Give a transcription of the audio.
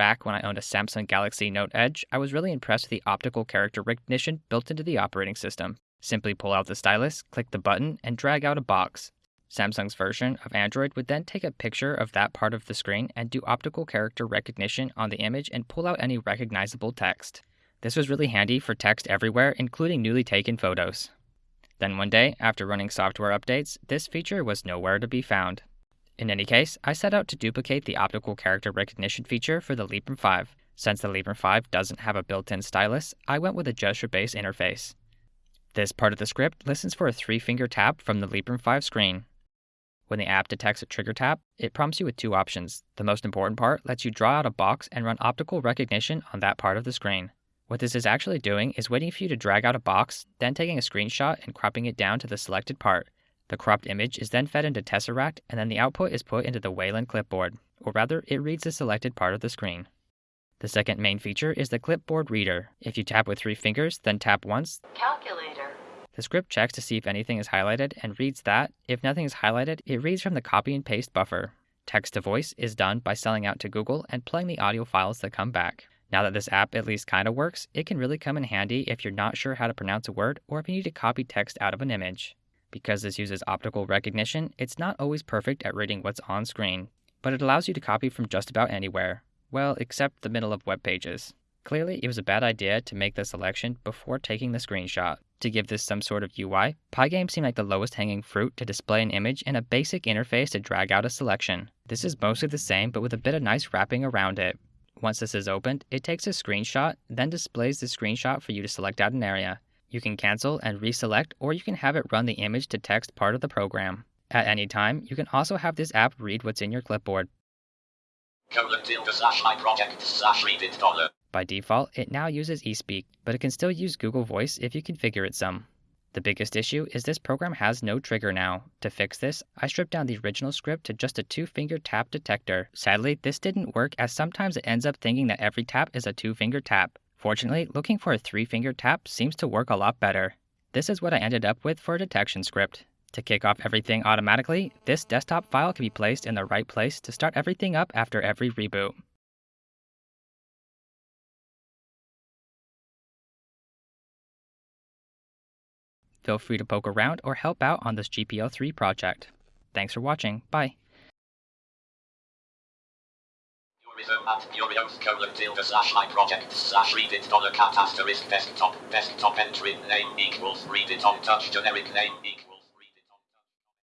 back when I owned a Samsung Galaxy Note Edge, I was really impressed with the optical character recognition built into the operating system. Simply pull out the stylus, click the button, and drag out a box. Samsung's version of Android would then take a picture of that part of the screen and do optical character recognition on the image and pull out any recognizable text. This was really handy for text everywhere, including newly taken photos. Then one day, after running software updates, this feature was nowhere to be found. In any case, I set out to duplicate the optical character recognition feature for the Librem 5. Since the Librem 5 doesn't have a built-in stylus, I went with a gesture-based interface. This part of the script listens for a three-finger tap from the Librem 5 screen. When the app detects a trigger tap, it prompts you with two options. The most important part lets you draw out a box and run optical recognition on that part of the screen. What this is actually doing is waiting for you to drag out a box, then taking a screenshot and cropping it down to the selected part. The cropped image is then fed into Tesseract, and then the output is put into the Wayland clipboard, or rather, it reads the selected part of the screen. The second main feature is the clipboard reader. If you tap with three fingers, then tap once, Calculator. the script checks to see if anything is highlighted and reads that. If nothing is highlighted, it reads from the copy and paste buffer. Text to voice is done by selling out to Google and playing the audio files that come back. Now that this app at least kinda works, it can really come in handy if you're not sure how to pronounce a word or if you need to copy text out of an image. Because this uses optical recognition, it's not always perfect at reading what's on screen, but it allows you to copy from just about anywhere. Well, except the middle of web pages. Clearly, it was a bad idea to make the selection before taking the screenshot. To give this some sort of UI, Pygame seemed like the lowest hanging fruit to display an image and a basic interface to drag out a selection. This is mostly the same, but with a bit of nice wrapping around it. Once this is opened, it takes a screenshot, then displays the screenshot for you to select out an area. You can cancel and reselect, or you can have it run the image to text part of the program. At any time, you can also have this app read what's in your clipboard. By default, it now uses eSpeak, but it can still use Google Voice if you configure it some. The biggest issue is this program has no trigger now. To fix this, I stripped down the original script to just a two finger tap detector. Sadly, this didn't work as sometimes it ends up thinking that every tap is a two finger tap. Fortunately, looking for a three finger tap seems to work a lot better. This is what I ended up with for a detection script. To kick off everything automatically, this desktop file can be placed in the right place to start everything up after every reboot. Feel free to poke around or help out on this GPL3 project. Thanks for watching. Bye. Purism at PureOS colon tilde slash my project slash read it dollar cat asterisk desktop desktop entry name equals read it on touch generic name equals